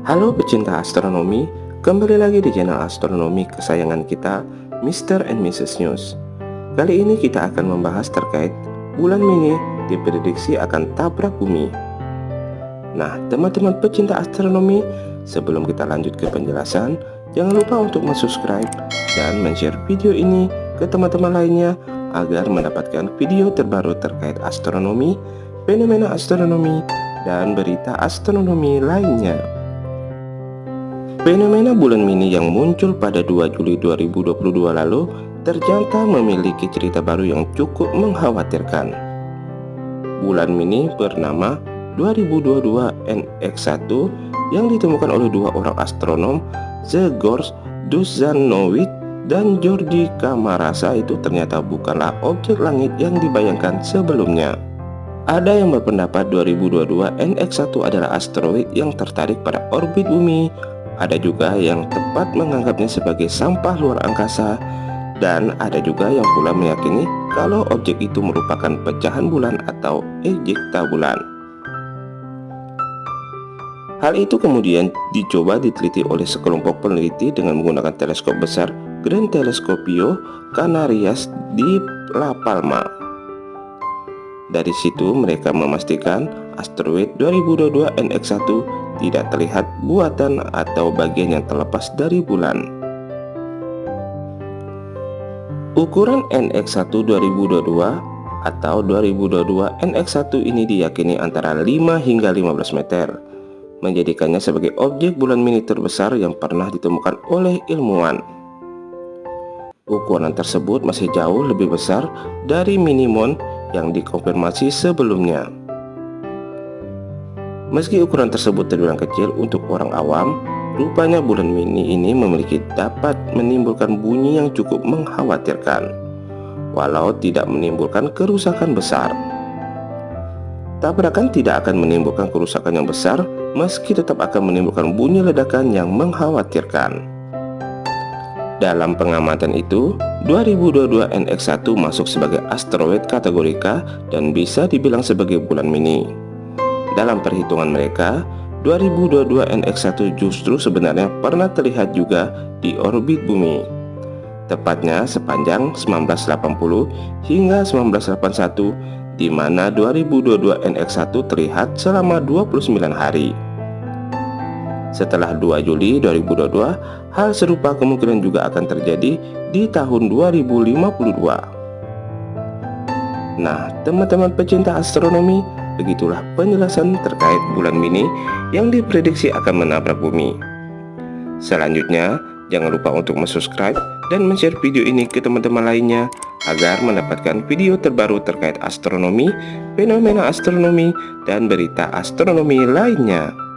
Halo pecinta astronomi, kembali lagi di channel astronomi kesayangan kita, Mr. and Mrs. News. Kali ini kita akan membahas terkait bulan mini diprediksi akan tabrak bumi. Nah, teman-teman pecinta astronomi, sebelum kita lanjut ke penjelasan, jangan lupa untuk subscribe dan share video ini ke teman-teman lainnya agar mendapatkan video terbaru terkait astronomi, fenomena astronomi, dan berita astronomi lainnya. Fenomena bulan mini yang muncul pada 2 Juli 2022 lalu ternyata memiliki cerita baru yang cukup mengkhawatirkan. Bulan mini bernama 2022 NX1 yang ditemukan oleh dua orang astronom, Zegors Duzanovic dan Jordi Kamarasa itu ternyata bukanlah objek langit yang dibayangkan sebelumnya. Ada yang berpendapat 2022 NX1 adalah asteroid yang tertarik pada orbit bumi, ada juga yang tepat menganggapnya sebagai sampah luar angkasa, dan ada juga yang pula meyakini kalau objek itu merupakan pecahan bulan atau ejekta bulan. Hal itu kemudian dicoba diteliti oleh sekelompok peneliti dengan menggunakan teleskop besar Grand Telescopio Canarias di La Palma. Dari situ mereka memastikan asteroid 2022 NX1 tidak terlihat buatan atau bagian yang terlepas dari bulan. Ukuran NX1 2022 atau 2022 NX1 ini diyakini antara 5 hingga 15 meter menjadikannya sebagai objek bulan mini terbesar yang pernah ditemukan oleh ilmuwan. Ukuran tersebut masih jauh lebih besar dari minimum yang dikonfirmasi sebelumnya. Meski ukuran tersebut terbilang kecil untuk orang awam, rupanya bulan mini ini memiliki dapat menimbulkan bunyi yang cukup mengkhawatirkan, walau tidak menimbulkan kerusakan besar. Tabrakan tidak akan menimbulkan kerusakan yang besar meski tetap akan menimbulkan bunyi ledakan yang mengkhawatirkan. Dalam pengamatan itu, 2022 NX1 masuk sebagai asteroid kategori K dan bisa dibilang sebagai bulan mini. Dalam perhitungan mereka, 2022 NX1 justru sebenarnya pernah terlihat juga di orbit bumi. Tepatnya sepanjang 1980 hingga 1981 di mana 2022 NX1 terlihat selama 29 hari. Setelah 2 Juli 2022, hal serupa kemungkinan juga akan terjadi di tahun 2052. Nah, teman-teman pecinta astronomi, begitulah penjelasan terkait bulan mini yang diprediksi akan menabrak bumi. Selanjutnya, jangan lupa untuk subscribe dan share video ini ke teman-teman lainnya agar mendapatkan video terbaru terkait astronomi, fenomena astronomi, dan berita astronomi lainnya.